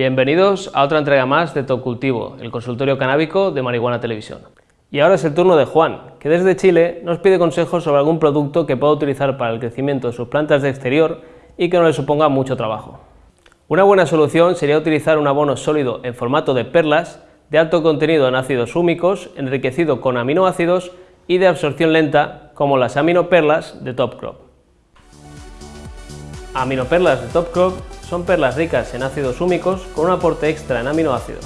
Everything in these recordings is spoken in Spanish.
Bienvenidos a otra entrega más de Top Cultivo, el consultorio canábico de Marihuana Televisión. Y ahora es el turno de Juan, que desde Chile nos pide consejos sobre algún producto que pueda utilizar para el crecimiento de sus plantas de exterior y que no le suponga mucho trabajo. Una buena solución sería utilizar un abono sólido en formato de perlas, de alto contenido en ácidos húmicos, enriquecido con aminoácidos y de absorción lenta, como las aminoperlas de Top Crop. Aminoperlas de Top Crop son perlas ricas en ácidos húmicos con un aporte extra en aminoácidos.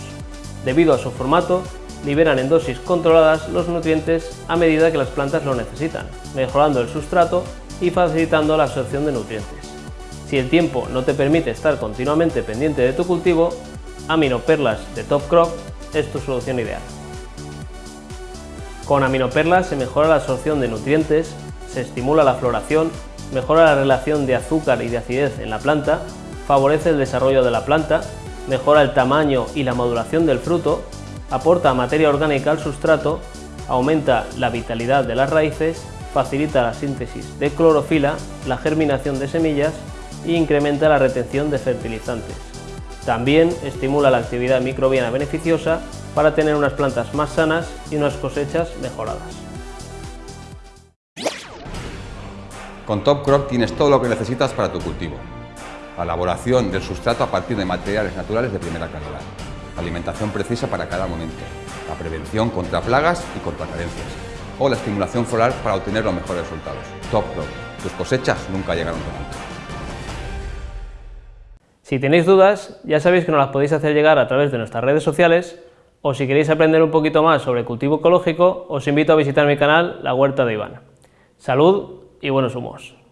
Debido a su formato, liberan en dosis controladas los nutrientes a medida que las plantas lo necesitan, mejorando el sustrato y facilitando la absorción de nutrientes. Si el tiempo no te permite estar continuamente pendiente de tu cultivo, Aminoperlas de Top Crop es tu solución ideal. Con aminoperlas se mejora la absorción de nutrientes, se estimula la floración, mejora la relación de azúcar y de acidez en la planta, favorece el desarrollo de la planta, mejora el tamaño y la maduración del fruto, aporta materia orgánica al sustrato, aumenta la vitalidad de las raíces, facilita la síntesis de clorofila, la germinación de semillas e incrementa la retención de fertilizantes. También estimula la actividad microbiana beneficiosa para tener unas plantas más sanas y unas cosechas mejoradas. Con Top Crop tienes todo lo que necesitas para tu cultivo. La elaboración del sustrato a partir de materiales naturales de primera calidad. alimentación precisa para cada momento. La prevención contra plagas y contra carencias. O la estimulación floral para obtener los mejores resultados. Top Crop. Tus cosechas nunca llegaron tan alto. Si tenéis dudas, ya sabéis que nos las podéis hacer llegar a través de nuestras redes sociales o si queréis aprender un poquito más sobre cultivo ecológico, os invito a visitar mi canal La Huerta de Iván. Salud y buenos humos.